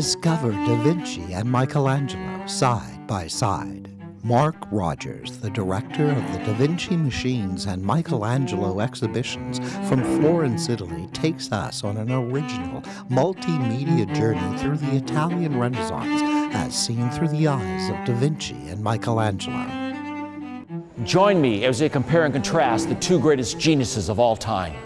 Discover Da Vinci and Michelangelo side by side. Mark Rogers, the director of the Da Vinci Machines and Michelangelo exhibitions from Florence, Italy, takes us on an original multimedia journey through the Italian Renaissance as seen through the eyes of Da Vinci and Michelangelo. Join me as we compare and contrast the two greatest geniuses of all time.